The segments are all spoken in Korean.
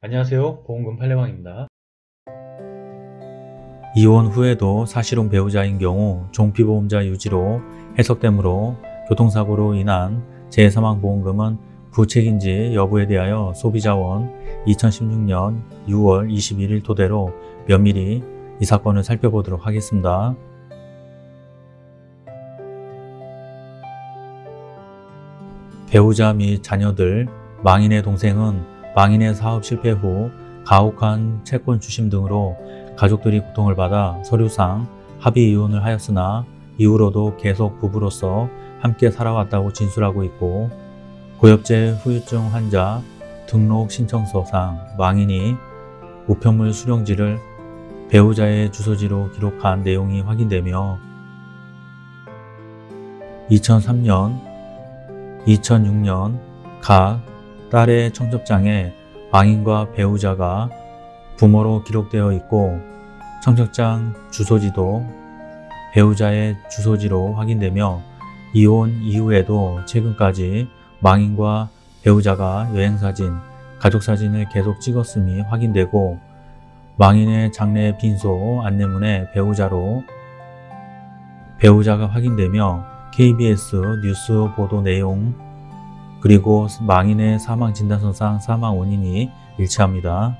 안녕하세요. 보험금 팔례방입니다. 이혼 후에도 사실혼 배우자인 경우 종피보험자 유지로 해석되므로 교통사고로 인한 재사망보험금은 부책인지 여부에 대하여 소비자원 2016년 6월 21일 토대로 면밀히 이 사건을 살펴보도록 하겠습니다. 배우자 및 자녀들, 망인의 동생은 망인의 사업 실패 후 가혹한 채권 주심 등으로 가족들이 고통을 받아 서류상 합의 이혼을 하였으나 이후로도 계속 부부로서 함께 살아왔다고 진술하고 있고 고엽제 후유증 환자 등록 신청서상 망인이 우편물 수령지를 배우자의 주소지로 기록한 내용이 확인되며 2003년, 2006년 각 딸의 청첩장에 망인과 배우자가 부모로 기록되어 있고 청첩장 주소지도 배우자의 주소지로 확인되며 이혼 이후에도 최근까지 망인과 배우자가 여행사진, 가족사진을 계속 찍었음이 확인되고 망인의 장례 빈소 안내문에 배우자로 배우자가 확인되며 KBS 뉴스 보도 내용 그리고 망인의 사망 진단서상 사망 원인이 일치합니다.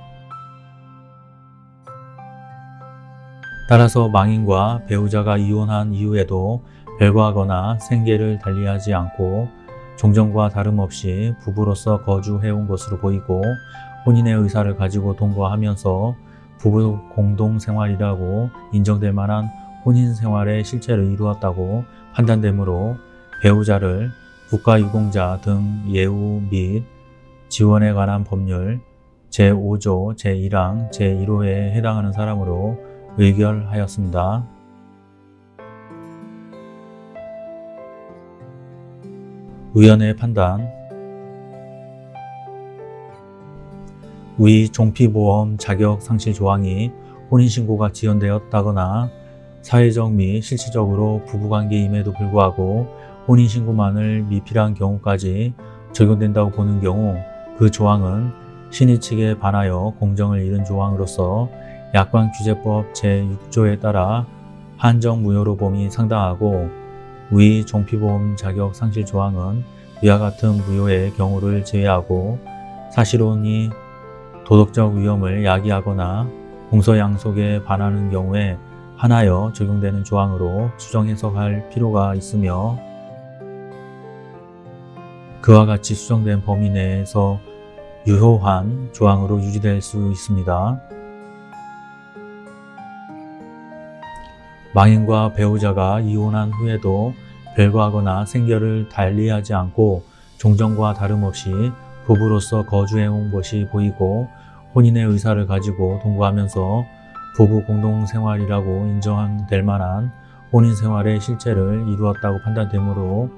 따라서 망인과 배우자가 이혼한 이후에도 별거하거나 생계를 달리하지 않고 종전과 다름없이 부부로서 거주해온 것으로 보이고 혼인의 의사를 가지고 동거하면서 부부 공동생활이라고 인정될 만한 혼인 생활의 실체를 이루었다고 판단되므로 배우자를 국가유공자 등 예우 및 지원에 관한 법률 제5조 제1항 제1호에 해당하는 사람으로 의결하였습니다. 의원의 판단 위 종피보험 자격 상실 조항이 혼인신고가 지연되었다거나 사회적 및 실질적으로 부부관계임에도 불구하고 혼인신고만을 미필한 경우까지 적용된다고 보는 경우 그 조항은 신의 측에 반하여 공정을 잃은 조항으로서 약관규제법 제6조에 따라 한정무효로 봄이 상당하고 위 종피보험 자격 상실 조항은 위와 같은 무효의 경우를 제외하고 사실혼이 도덕적 위험을 야기하거나 공소양속에 반하는 경우에 하나여 적용되는 조항으로 수정 해석할 필요가 있으며 그와 같이 수정된 범위 내에서 유효한 조항으로 유지될 수 있습니다. 망인과 배우자가 이혼한 후에도 별거하거나 생결을 달리하지 않고 종전과 다름없이 부부로서 거주해온 것이 보이고 혼인의 의사를 가지고 동거하면서 부부 공동생활이라고 인정될 만한 혼인생활의 실체를 이루었다고 판단되므로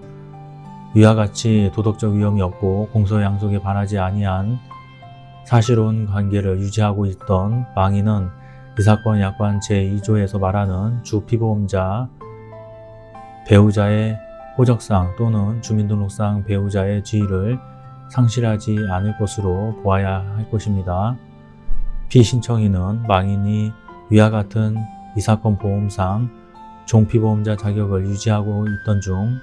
위와 같이 도덕적 위험이 없고 공소양속에 반하지 아니한 사실혼 관계를 유지하고 있던 망인은 이 사건 약관 제2조에서 말하는 주피보험자 배우자의 호적상 또는 주민등록상 배우자의 지위를 상실하지 않을 것으로 보아야 할 것입니다. 피신청인은 망인이 위와 같은 이 사건 보험상 종피보험자 자격을 유지하고 있던 중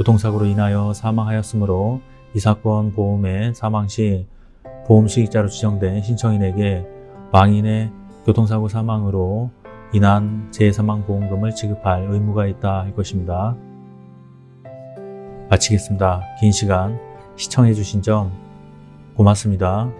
교통사고로 인하여 사망하였으므로 이 사건 보험의 사망 시 보험 수익자로 지정된 신청인에게 망인의 교통사고 사망으로 인한 재사망보험금을 지급할 의무가 있다 할 것입니다. 마치겠습니다. 긴 시간 시청해 주신 점 고맙습니다.